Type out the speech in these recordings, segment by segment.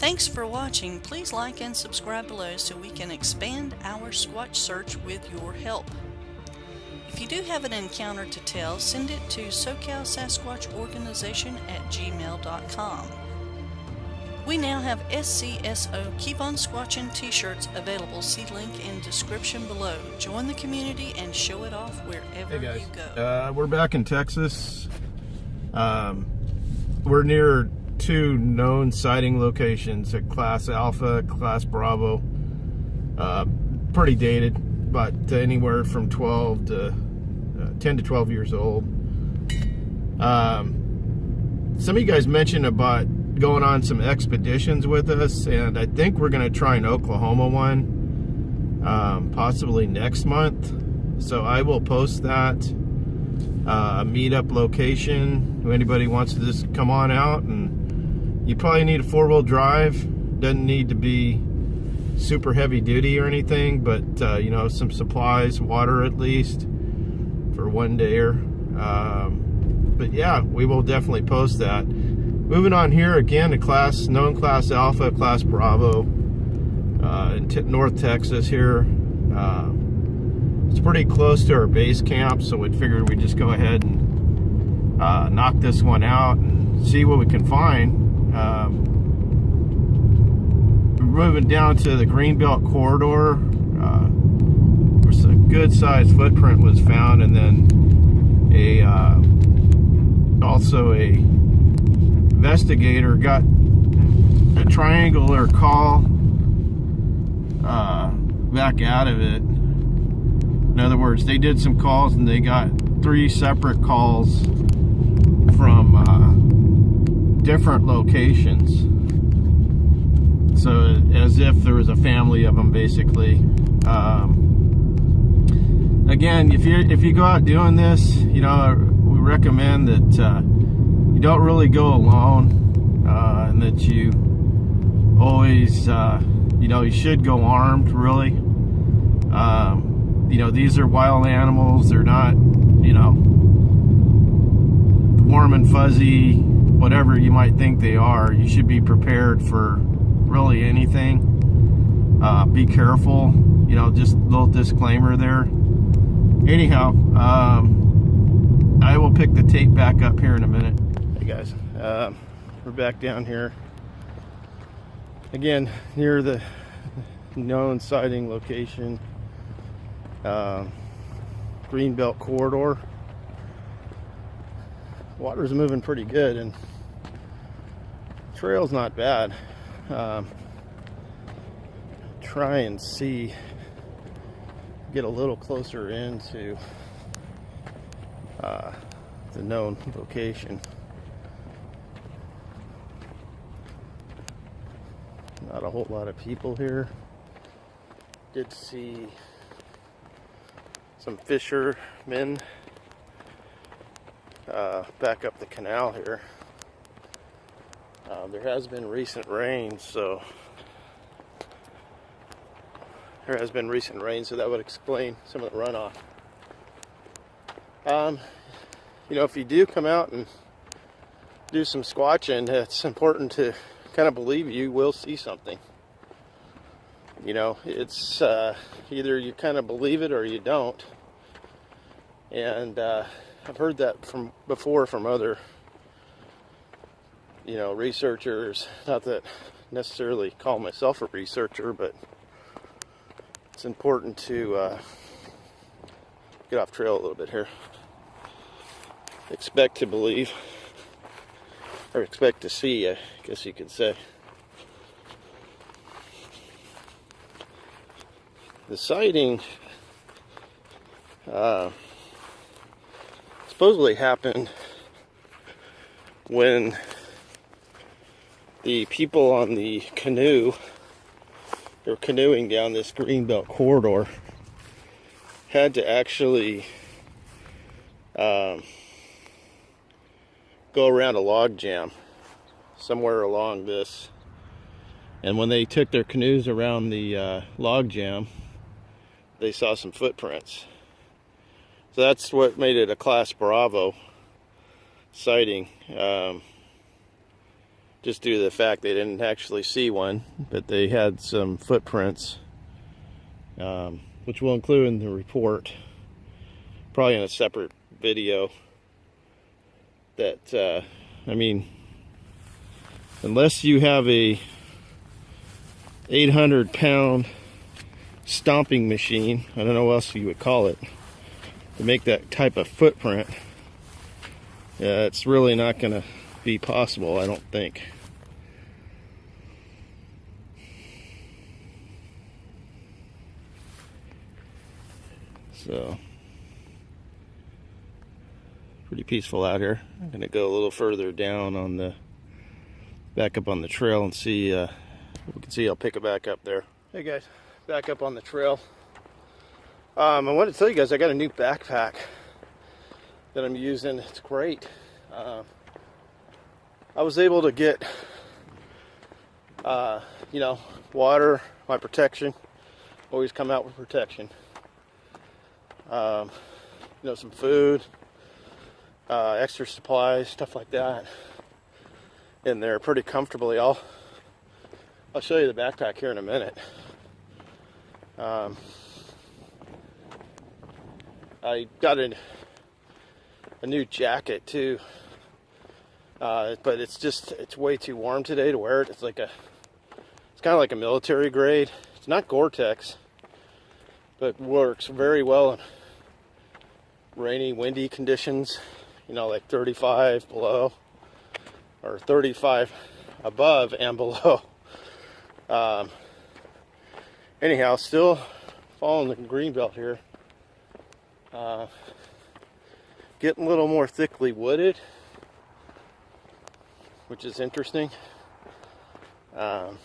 Thanks for watching. Please like and subscribe below so we can expand our Squatch search with your help. If you do have an encounter to tell, send it to SoCal Sasquatch Organization at gmail.com. We now have SCSO Keep On Squatching t-shirts available. See link in description below. Join the community and show it off wherever Hey guys, you go. uh, we're back in Texas. Um, we're near two known sighting locations at Class Alpha, Class Bravo. Uh, pretty dated, but anywhere from 12 to uh, 10 to 12 years old. Um, some of you guys mentioned about going on some expeditions with us, and I think we're going to try an Oklahoma one, um, possibly next month. So I will post that uh, a meetup location. If anybody wants to just come on out, and you probably need a four-wheel drive. Doesn't need to be super heavy duty or anything, but uh, you know some supplies, water at least for one day. Um, but yeah, we will definitely post that. Moving on here again to class, known class Alpha, class Bravo, uh, in North Texas here. Uh, it's pretty close to our base camp, so we figured we'd just go ahead and uh, knock this one out and see what we can find. Um, moving down to the Greenbelt corridor. Uh, a good sized footprint was found, and then a uh, also a investigator got a triangular call uh, back out of it. In other words, they did some calls and they got three separate calls from uh, different locations. So as if there was a family of them, basically. Um, again, if you if you go out doing this, you know, we recommend that. Uh, you don't really go alone uh, and that you always uh, you know you should go armed really um, you know these are wild animals they're not you know warm and fuzzy whatever you might think they are you should be prepared for really anything. Uh, be careful you know just little disclaimer there. Anyhow um, I will pick the tape back up here in a minute. Hey guys, uh, we're back down here. Again near the known sighting location, uh, Greenbelt corridor. Water's moving pretty good and trail's not bad. Um, try and see, get a little closer into uh, the known location. Not a whole lot of people here. Did see some fishermen uh, back up the canal here. Uh, there has been recent rain, so there has been recent rain, so that would explain some of the runoff. Um, you know, if you do come out and do some squatching, it's important to kind of believe you will see something. You know, it's uh, either you kind of believe it or you don't. And uh, I've heard that from before from other, you know, researchers. Not that necessarily call myself a researcher, but it's important to uh, get off trail a little bit here. Expect to believe or expect to see, I guess you could say. The sighting uh, supposedly happened when the people on the canoe, they were canoeing down this greenbelt corridor, had to actually um, go around a log jam somewhere along this. And when they took their canoes around the uh, log jam, they saw some footprints. So that's what made it a Class Bravo sighting. Um, just due to the fact they didn't actually see one, but they had some footprints, um, which we'll include in the report, probably in a separate video. That, uh, I mean, unless you have a 800 pound stomping machine, I don't know what else you would call it, to make that type of footprint, yeah, it's really not going to be possible, I don't think. So, pretty peaceful out here. I'm going to go a little further down on the, back up on the trail and see, uh, we can see I'll pick it back up there. Hey guys, back up on the trail. Um, I wanted to tell you guys I got a new backpack that I'm using. It's great. Uh, I was able to get, uh, you know, water, my protection. Always come out with protection. Um, you know, some food, uh, extra supplies, stuff like that. In there pretty comfortably. I'll I'll show you the backpack here in a minute. Um, I got a, new jacket too uh, but it's just, it's way too warm today to wear it. It's like a, it's kind of like a military grade. It's not Gore-Tex, but works very well in rainy, windy conditions. You know, like 35 below or 35 above and below. Um, anyhow, still following the green belt here. Uh, getting a little more thickly wooded which is interesting. Um,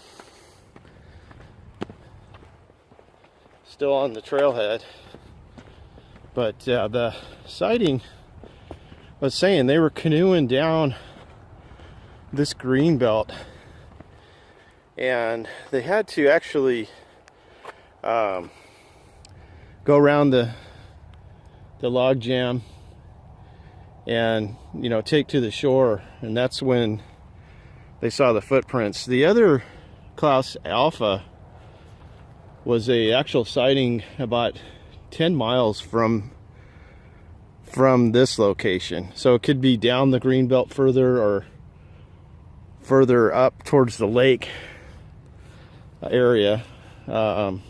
still on the trailhead, but uh, the sighting was saying they were canoeing down this green belt and they had to actually um, go around the the log jam and you know take to the shore and that's when they saw the footprints. The other Class Alpha was a actual sighting about 10 miles from from this location. So it could be down the green belt further or further up towards the lake area. Um,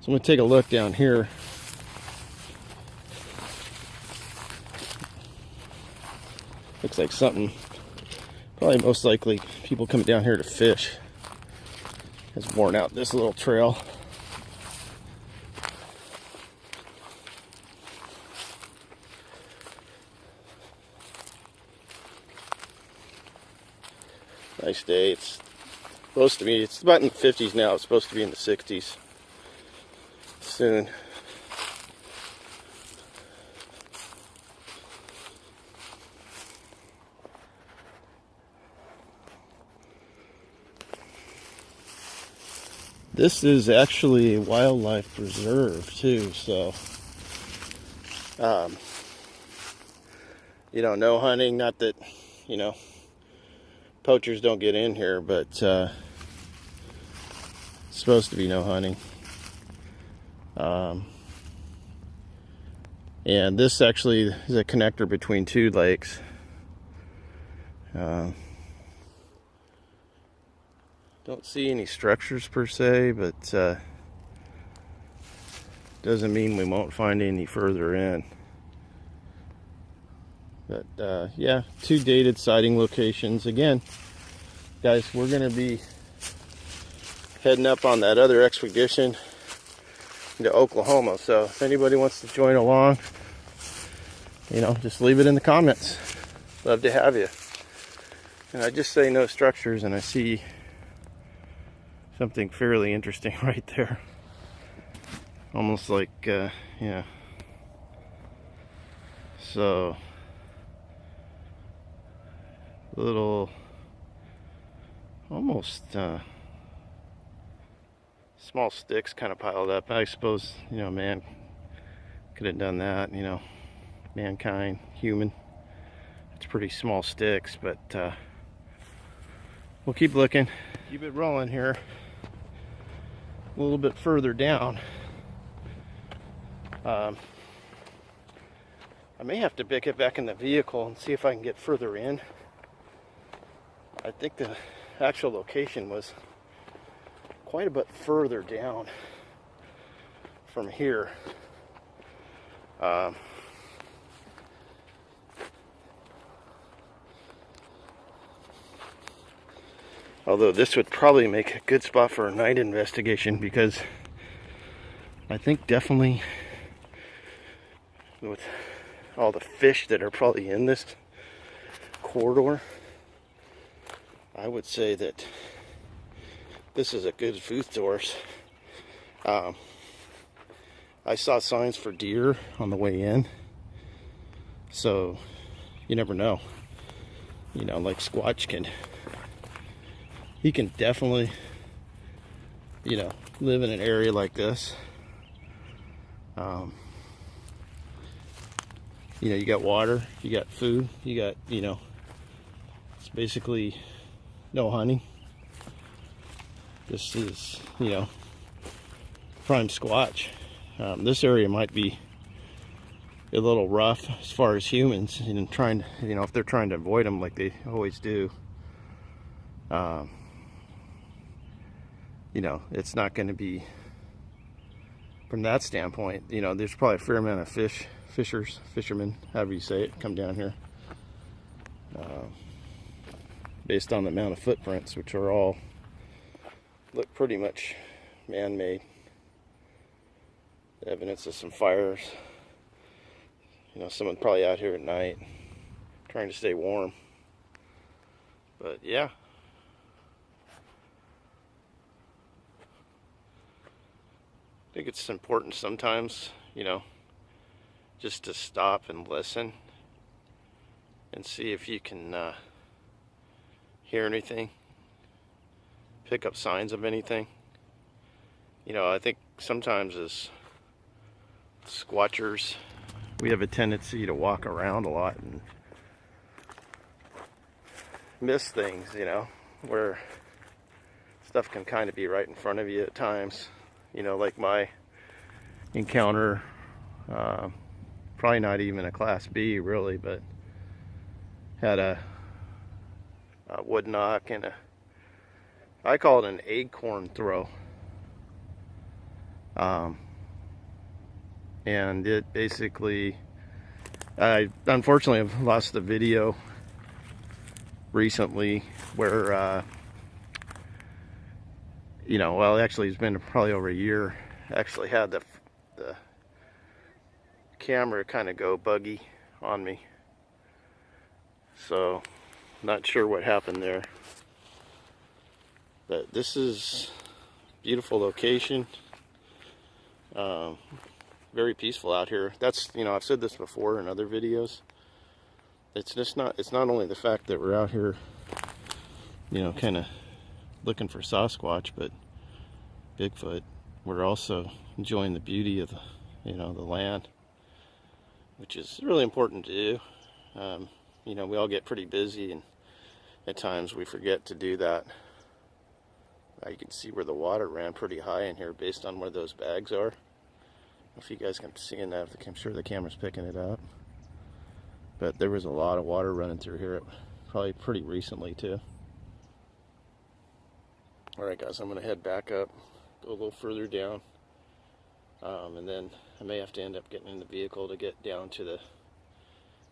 so I'm to take a look down here. Looks like something Probably most likely people coming down here to fish has worn out this little trail. Nice day. It's supposed to be, it's about in the 50s now. It's supposed to be in the 60s soon. This is actually a wildlife preserve too, so um, you know, no hunting. Not that you know poachers don't get in here, but uh, supposed to be no hunting. Um, and this actually is a connector between two lakes. Uh, don't see any structures per se, but uh, doesn't mean we won't find any further in. But uh, yeah, two dated sighting locations. Again, guys, we're going to be heading up on that other expedition into Oklahoma. So if anybody wants to join along, you know, just leave it in the comments. Love to have you. And I just say no structures and I see something fairly interesting right there. Almost like, uh, yeah. So, little, almost uh, small sticks kind of piled up. I suppose, you know, man could have done that, you know, mankind, human, It's pretty small sticks, but uh, we'll keep looking. Keep it rolling here. A little bit further down. Um, I may have to pick it back in the vehicle and see if I can get further in. I think the actual location was quite a bit further down from here. Um, although this would probably make a good spot for a night investigation because I think definitely with all the fish that are probably in this corridor, I would say that this is a good food source. Um, I saw signs for deer on the way in, so you never know. You know, like Squatch can, he can definitely, you know, live in an area like this. Um, you know, you got water, you got food, you got, you know, it's basically no hunting. This is, you know, prime squatch. Um, this area might be a little rough as far as humans and trying to, you know, if they're trying to avoid them like they always do. Um, you know, it's not going to be, from that standpoint, you know, there's probably a fair amount of fish fishers, fishermen, however you say it, come down here. Uh, based on the amount of footprints, which are all look pretty much man-made. Evidence of some fires. You know, someone probably out here at night trying to stay warm. But yeah. I think it's important sometimes, you know, just to stop and listen and see if you can uh, hear anything, pick up signs of anything. You know, I think sometimes as squatchers, we have a tendency to walk around a lot and miss things, you know, where stuff can kind of be right in front of you at times. You know, like my encounter uh, probably not even a class B really, but had a, a wood knock and a, I call it an acorn throw. Um, and it basically, I unfortunately have lost the video recently where, uh, you know, well, actually it's been probably over a year, actually had the, the camera kind of go buggy on me. So, not sure what happened there. But this is beautiful location. Um, very peaceful out here. That's, you know, I've said this before in other videos. It's just not, it's not only the fact that we're out here, you know, kind of looking for Sasquatch, but Bigfoot. We're also enjoying the beauty of the, you know, the land which is really important to do. Um, you know, we all get pretty busy and at times we forget to do that. Uh, you can see where the water ran pretty high in here based on where those bags are. If you guys can see that, I'm sure the camera's picking it up. But there was a lot of water running through here, probably pretty recently too. Alright guys, I'm to head back up, go a little further down, um, and then I may have to end up getting in the vehicle to get down to the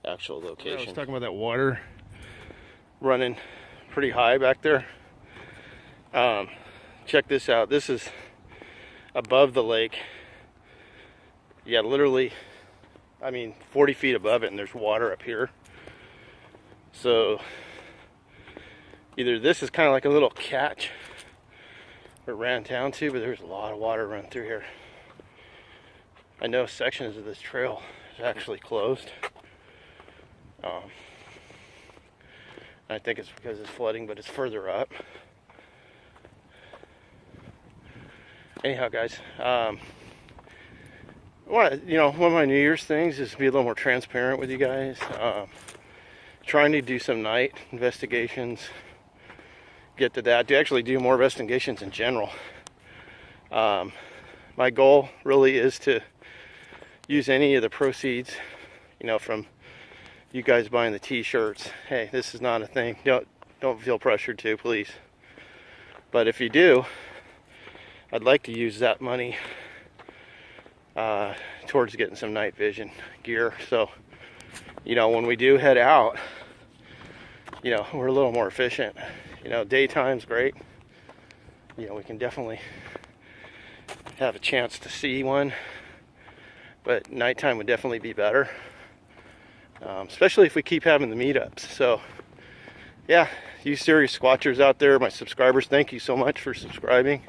actual location. I was talking about that water running pretty high back there. Um, check this out. This is above the lake. Yeah, literally, I mean, 40 feet above it, and there's water up here. So, either this is kind of like a little catch it ran down to, but there's a lot of water running through here. I know sections of this trail is actually closed. Um, I think it's because it's flooding, but it's further up. Anyhow, guys, um, you know, one of my New Year's things is to be a little more transparent with you guys. Um, trying to do some night investigations. Get to that. To actually do more investigations in general. Um, my goal really is to use any of the proceeds, you know, from you guys buying the t-shirts. Hey, this is not a thing. Don't don't feel pressured to, please. But if you do, I'd like to use that money uh, towards getting some night vision gear. So, you know, when we do head out, you know, we're a little more efficient. You know, daytime's great. You know, we can definitely have a chance to see one, but nighttime would definitely be better, um, especially if we keep having the meetups. So, yeah, you serious squatchers out there, my subscribers, thank you so much for subscribing.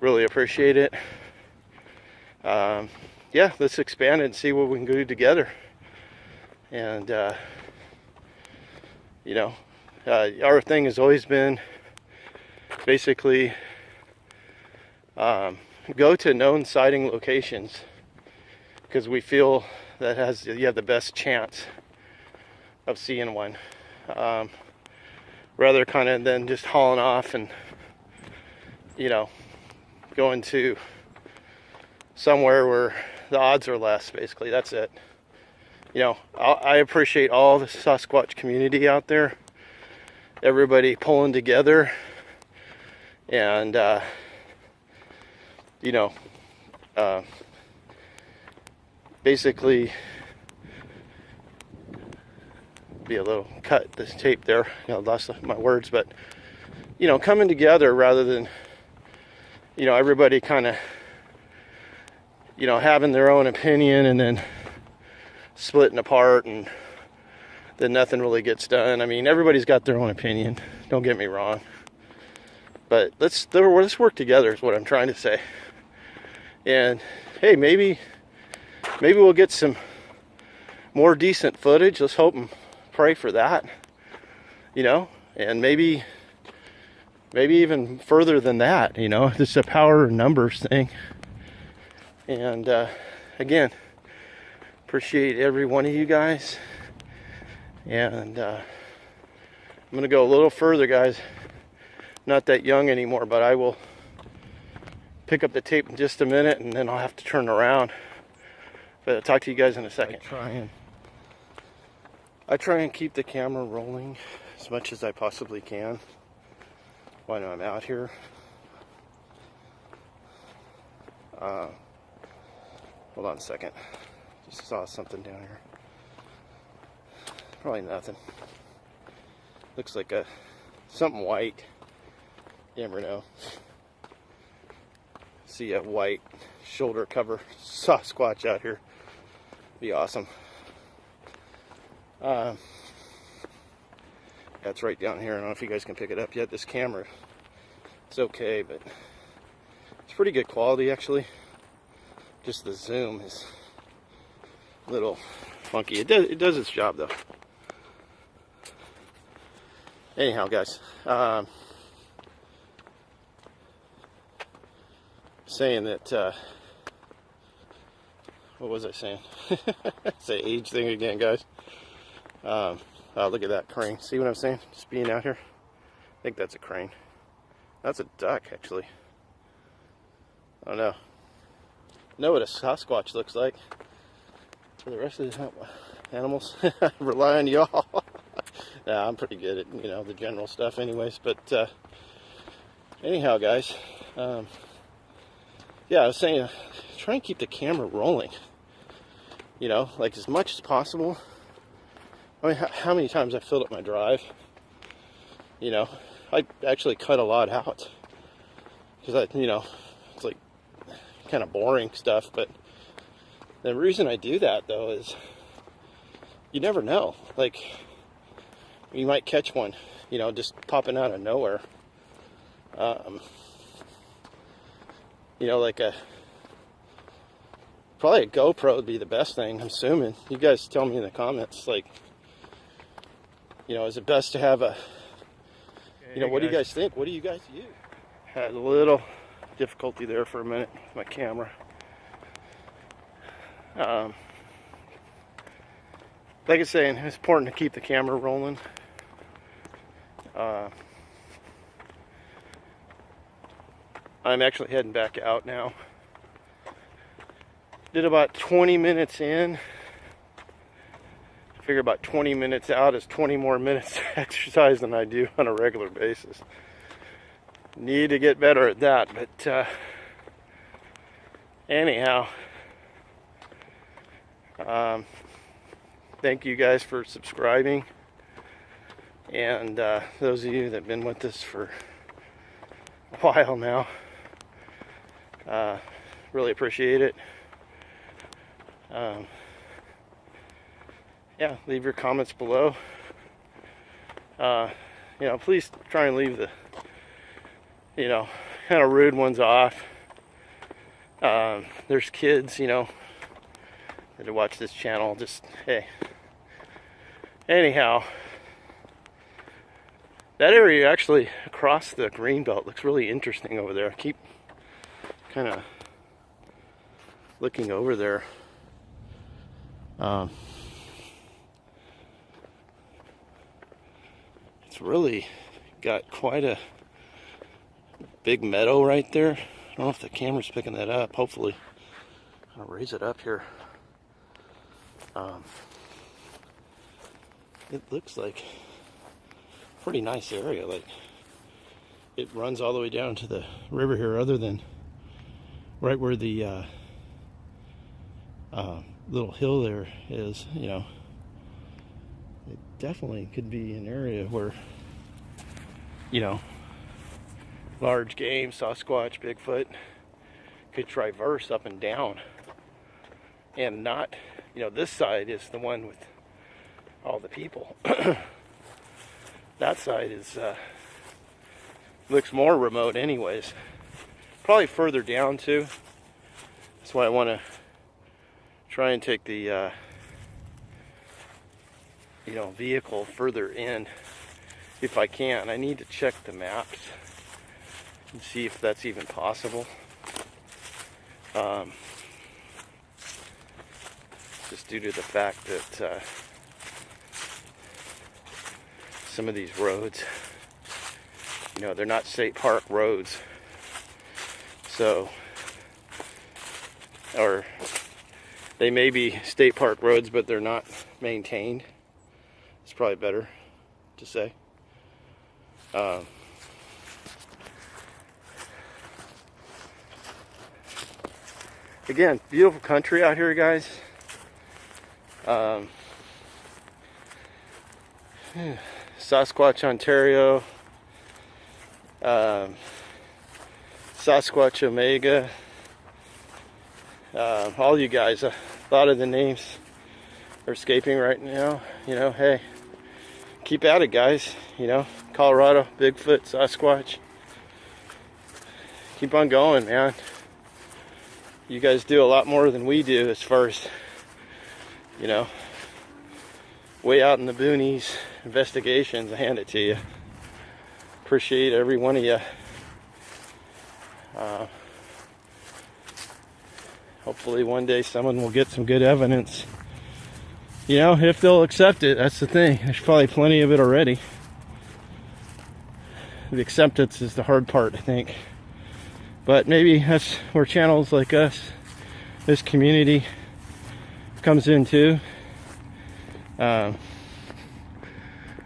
Really appreciate it. Um, yeah, let's expand it and see what we can do together. And, uh, you know, uh, our thing has always been basically um, go to known sighting locations because we feel that has you have the best chance of seeing one. Um, rather kind of than just hauling off and you know going to somewhere where the odds are less basically that's it. You know i appreciate all the sasquatch community out there everybody pulling together. And uh, you know, uh, basically be a little cut this tape there, you know, lost my words, but you know, coming together rather than you know everybody kind of you know having their own opinion and then splitting apart and then nothing really gets done. I mean, everybody's got their own opinion. Don't get me wrong, but let's let's work together is what I'm trying to say. And hey, maybe maybe we'll get some more decent footage. Let's hope and pray for that. You know, and maybe maybe even further than that, you know, it's a power numbers thing. And uh, again, appreciate every one of you guys. And uh, I'm going to go a little further, guys. Not that young anymore, but I will pick up the tape in just a minute and then I'll have to turn around. But I'll talk to you guys in a second. I try and I try and keep the camera rolling as much as I possibly can when I'm out here. Uh, hold on a second. Just saw something down here. Probably nothing. Looks like a something white. You never know see a white shoulder cover Sasquatch out here. Be awesome. Um, That's right down here. I don't know if you guys can pick it up yet. This camera, it's okay, but it's pretty good quality actually. Just the zoom is a little funky. It does it does its job though. Anyhow, guys. Um, saying that, uh, what was I saying? Say age thing again, guys. Um, oh, look at that crane. See what I'm saying? Just being out here. I think that's a crane. That's a duck, actually. I don't know. know what a Sasquatch looks like. For the rest of the animals, rely on y'all. nah, I'm pretty good at, you know, the general stuff anyways. But, uh, anyhow, guys, um, yeah, I was saying, uh, try and keep the camera rolling. You know, like as much as possible. I mean, how many times I filled up my drive? You know, I actually cut a lot out because I, you know, it's like kind of boring stuff. But the reason I do that though is you never know. Like, you might catch one, you know, just popping out of nowhere. Um, you know, like a probably a GoPro would be the best thing. I'm assuming. You guys tell me in the comments, like, you know, is it best to have a, you know, what do you guys think? What do you guys use? Had a little difficulty there for a minute with my camera. Um, like I was saying, it's important to keep the camera rolling. Uh, I'm actually heading back out now. Did about 20 minutes in. I figure about 20 minutes out is 20 more minutes exercise than I do on a regular basis. Need to get better at that, but uh, anyhow, um, thank you guys for subscribing. And uh, those of you that have been with us for a while now, uh, really appreciate it. Um, yeah, leave your comments below. Uh, you know, please try and leave the, you know, kind of rude ones off. Um, there's kids, you know, that watch this channel. Just, hey. Anyhow, that area actually across the green belt looks really interesting over there. I keep kind of looking over there. Um, it's really got quite a big meadow right there. I don't know if the camera's picking that up. Hopefully, I'll raise it up here. Um, it looks like pretty nice area. Like it runs all the way down to the river here, other than right where the uh, uh, little hill there is. You know, it definitely could be an area where you know large game, Sasquatch, Bigfoot could traverse up and down and not you know, this side is the one with all the people. that side is uh, looks more remote, anyways. Probably further down too. That's why I want to try and take the uh, you know vehicle further in if I can. I need to check the maps and see if that's even possible. Um, just due to the fact that uh, some of these roads, you know, they're not state park roads. So, or they may be state park roads, but they're not maintained. It's probably better to say. Um, again, beautiful country out here, guys. Um, Sasquatch, Ontario. Um, Sasquatch Omega. Uh, all you guys, a lot of the names are escaping right now. You know, hey, keep at it, guys. You know, Colorado, Bigfoot, Sasquatch. Keep on going, man. You guys do a lot more than we do as far as you know, way out in the boonies, investigations, I hand it to you. Appreciate every one of you. Uh, hopefully one day someone will get some good evidence. You know, if they'll accept it, that's the thing. There's probably plenty of it already. The acceptance is the hard part, I think. But maybe that's where channels like us, this community, comes in too. Um,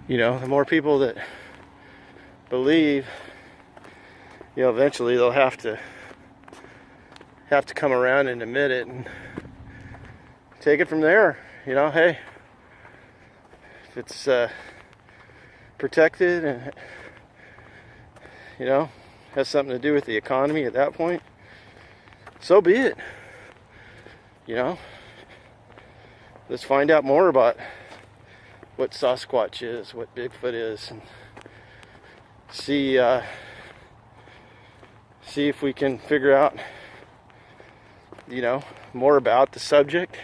you know, the more people that believe, you know, eventually they'll have to have to come around and admit it and take it from there. You know, hey, if it's uh, protected and you know has something to do with the economy at that point, so be it. You know let's find out more about what Sasquatch is, what Bigfoot is, and see uh, see if we can figure out, you know, more about the subject,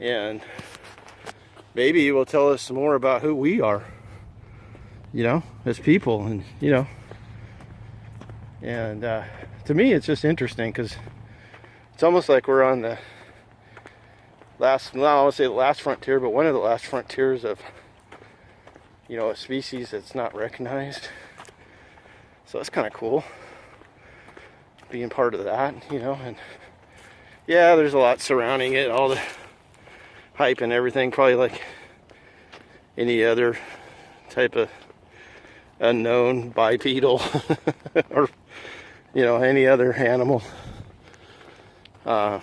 and maybe it will tell us more about who we are, you know, as people, and you know, and uh, to me, it's just interesting because it's almost like we're on the last, not I want to say the last frontier, but one of the last frontiers of, you know, a species that's not recognized. So that's kind of cool being part of that, you know, and yeah, there's a lot surrounding it, all the hype and everything, probably like any other type of unknown bipedal or you know any other animal uh,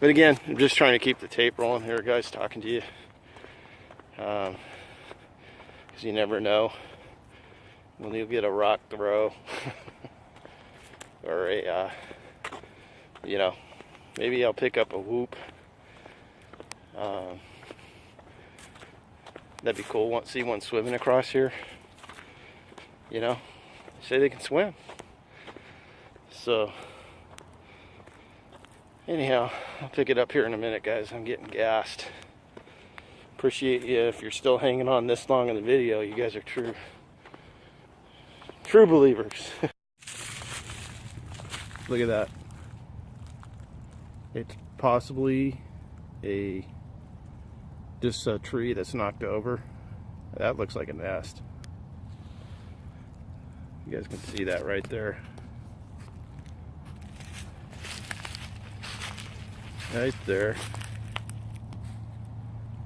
but again I'm just trying to keep the tape rolling here guys talking to you because um, you never know when you'll get a rock throw or a uh, you know maybe I'll pick up a whoop um, That'd be cool. See one swimming across here. You know, say they can swim. So, anyhow, I'll pick it up here in a minute, guys. I'm getting gassed. Appreciate you if you're still hanging on this long in the video. You guys are true, true believers. Look at that. It's possibly a just a tree that's knocked over. That looks like a nest. You guys can see that right there. Right there.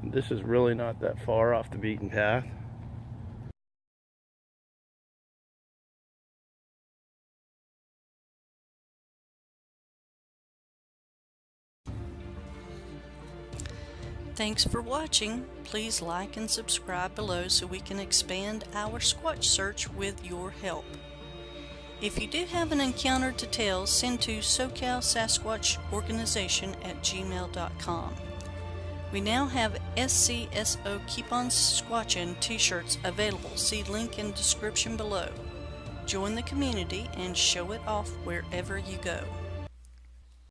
This is really not that far off the beaten path. Thanks for watching. Please like and subscribe below so we can expand our Squatch search with your help. If you do have an encounter to tell, send to SoCal Sasquatch Organization at gmail.com. We now have SCSO Keep On Squatchin t-shirts available. See link in description below. Join the community and show it off wherever you go.